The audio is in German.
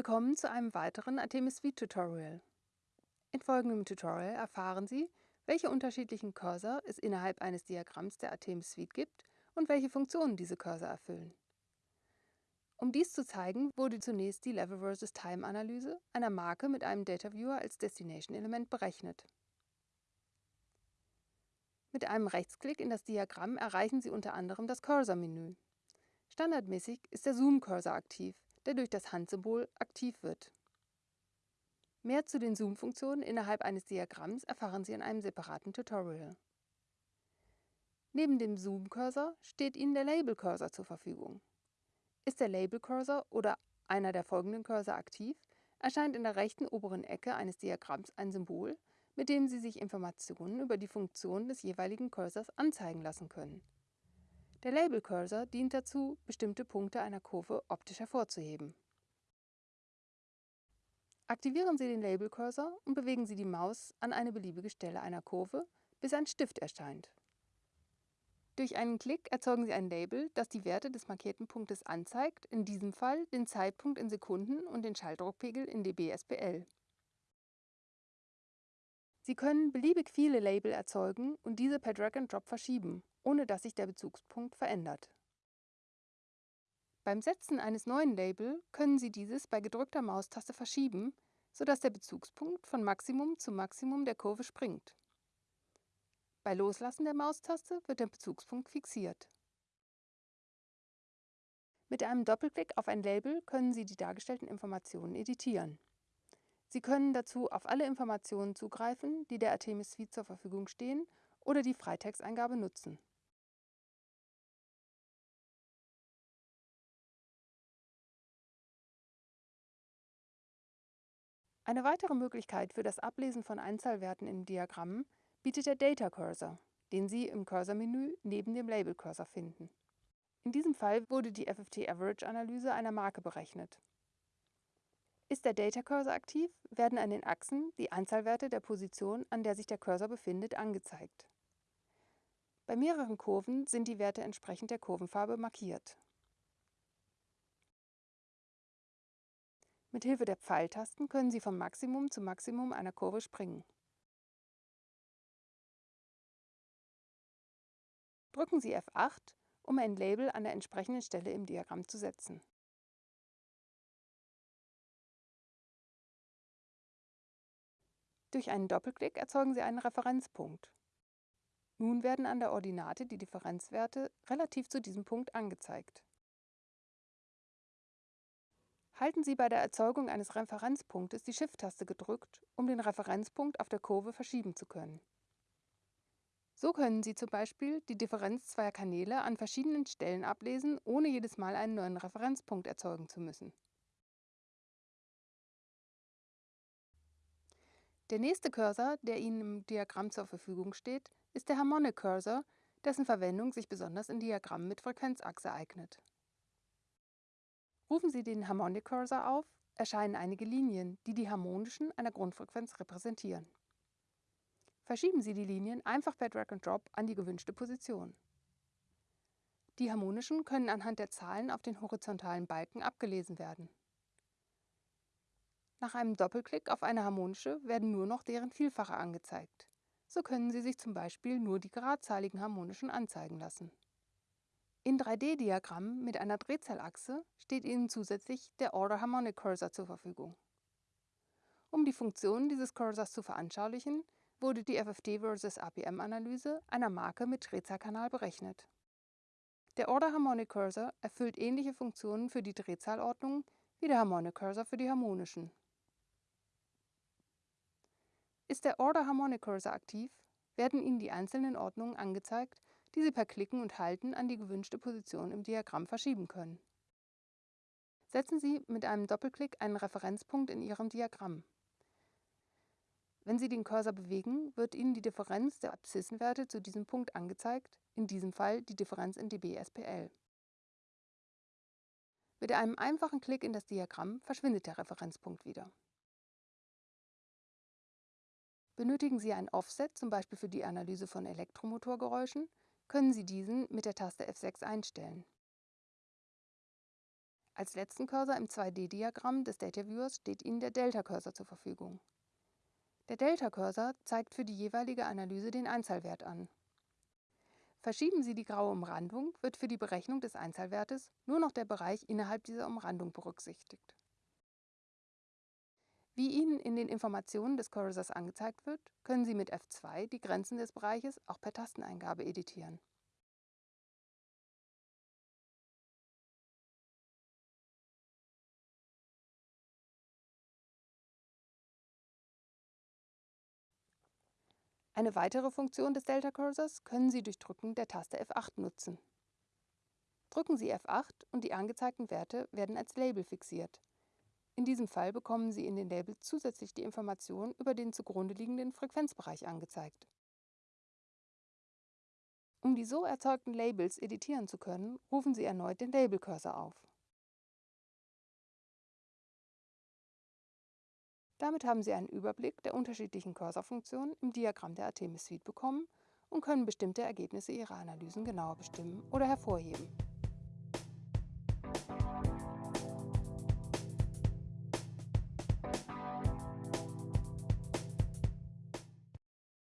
Willkommen zu einem weiteren Artemis Suite Tutorial. In folgendem Tutorial erfahren Sie, welche unterschiedlichen Cursor es innerhalb eines Diagramms der Artemis Suite gibt und welche Funktionen diese Cursor erfüllen. Um dies zu zeigen, wurde zunächst die Level vs. Time Analyse einer Marke mit einem Data Viewer als Destination-Element berechnet. Mit einem Rechtsklick in das Diagramm erreichen Sie unter anderem das Cursor-Menü. Standardmäßig ist der Zoom-Cursor aktiv, der durch das Handsymbol aktiv wird. Mehr zu den Zoom-Funktionen innerhalb eines Diagramms erfahren Sie in einem separaten Tutorial. Neben dem Zoom-Cursor steht Ihnen der Label-Cursor zur Verfügung. Ist der Label-Cursor oder einer der folgenden Cursor aktiv, erscheint in der rechten oberen Ecke eines Diagramms ein Symbol, mit dem Sie sich Informationen über die Funktion des jeweiligen Cursors anzeigen lassen können. Der Label-Cursor dient dazu, bestimmte Punkte einer Kurve optisch hervorzuheben. Aktivieren Sie den Label-Cursor und bewegen Sie die Maus an eine beliebige Stelle einer Kurve, bis ein Stift erscheint. Durch einen Klick erzeugen Sie ein Label, das die Werte des markierten Punktes anzeigt, in diesem Fall den Zeitpunkt in Sekunden und den Schalldruckpegel in dB/SPL. Sie können beliebig viele Label erzeugen und diese per Drag and Drop verschieben, ohne dass sich der Bezugspunkt verändert. Beim Setzen eines neuen Label können Sie dieses bei gedrückter Maustaste verschieben, sodass der Bezugspunkt von Maximum zu Maximum der Kurve springt. Bei Loslassen der Maustaste wird der Bezugspunkt fixiert. Mit einem Doppelklick auf ein Label können Sie die dargestellten Informationen editieren. Sie können dazu auf alle Informationen zugreifen, die der Artemis Suite zur Verfügung stehen oder die Freitexteingabe nutzen. Eine weitere Möglichkeit für das Ablesen von Einzahlwerten in Diagrammen bietet der Data Cursor, den Sie im Cursor-Menü neben dem Label-Cursor finden. In diesem Fall wurde die FFT-Average-Analyse einer Marke berechnet. Ist der Data Cursor aktiv, werden an den Achsen die Anzahlwerte der Position, an der sich der Cursor befindet, angezeigt. Bei mehreren Kurven sind die Werte entsprechend der Kurvenfarbe markiert. Mit Hilfe der Pfeiltasten können Sie vom Maximum zum Maximum einer Kurve springen. Drücken Sie F8, um ein Label an der entsprechenden Stelle im Diagramm zu setzen. Durch einen Doppelklick erzeugen Sie einen Referenzpunkt. Nun werden an der Ordinate die Differenzwerte relativ zu diesem Punkt angezeigt. Halten Sie bei der Erzeugung eines Referenzpunktes die Shift-Taste gedrückt, um den Referenzpunkt auf der Kurve verschieben zu können. So können Sie zum Beispiel die Differenz zweier Kanäle an verschiedenen Stellen ablesen, ohne jedes Mal einen neuen Referenzpunkt erzeugen zu müssen. Der nächste Cursor, der Ihnen im Diagramm zur Verfügung steht, ist der Harmonic Cursor, dessen Verwendung sich besonders in Diagrammen mit Frequenzachse eignet. Rufen Sie den Harmonic Cursor auf, erscheinen einige Linien, die die harmonischen einer Grundfrequenz repräsentieren. Verschieben Sie die Linien einfach per Drag and Drop an die gewünschte Position. Die harmonischen können anhand der Zahlen auf den horizontalen Balken abgelesen werden. Nach einem Doppelklick auf eine harmonische werden nur noch deren Vielfache angezeigt. So können Sie sich zum Beispiel nur die geradzahligen harmonischen anzeigen lassen. In 3D-Diagrammen mit einer Drehzahlachse steht Ihnen zusätzlich der Order Harmonic Cursor zur Verfügung. Um die Funktionen dieses Cursors zu veranschaulichen, wurde die FFT vs. APM-Analyse einer Marke mit Drehzahlkanal berechnet. Der Order Harmonic Cursor erfüllt ähnliche Funktionen für die Drehzahlordnung wie der Harmonic Cursor für die harmonischen. Ist der Order Harmonic Cursor aktiv, werden Ihnen die einzelnen Ordnungen angezeigt, die Sie per Klicken und Halten an die gewünschte Position im Diagramm verschieben können. Setzen Sie mit einem Doppelklick einen Referenzpunkt in Ihrem Diagramm. Wenn Sie den Cursor bewegen, wird Ihnen die Differenz der Abszissenwerte zu diesem Punkt angezeigt, in diesem Fall die Differenz in dB/SPL. Mit einem einfachen Klick in das Diagramm verschwindet der Referenzpunkt wieder. Benötigen Sie ein Offset, zum Beispiel für die Analyse von Elektromotorgeräuschen, können Sie diesen mit der Taste F6 einstellen. Als letzten Cursor im 2D-Diagramm des Data Viewers steht Ihnen der Delta-Cursor zur Verfügung. Der Delta-Cursor zeigt für die jeweilige Analyse den Einzahlwert an. Verschieben Sie die graue Umrandung, wird für die Berechnung des Einzahlwertes nur noch der Bereich innerhalb dieser Umrandung berücksichtigt. Wie Ihnen in den Informationen des Cursors angezeigt wird, können Sie mit F2 die Grenzen des Bereiches auch per Tasteneingabe editieren. Eine weitere Funktion des Delta Cursors können Sie durch Drücken der Taste F8 nutzen. Drücken Sie F8 und die angezeigten Werte werden als Label fixiert. In diesem Fall bekommen Sie in den Labels zusätzlich die Information über den zugrunde liegenden Frequenzbereich angezeigt. Um die so erzeugten Labels editieren zu können, rufen Sie erneut den Label-Cursor auf. Damit haben Sie einen Überblick der unterschiedlichen Cursor-Funktionen im Diagramm der Artemis Suite bekommen und können bestimmte Ergebnisse Ihrer Analysen genauer bestimmen oder hervorheben.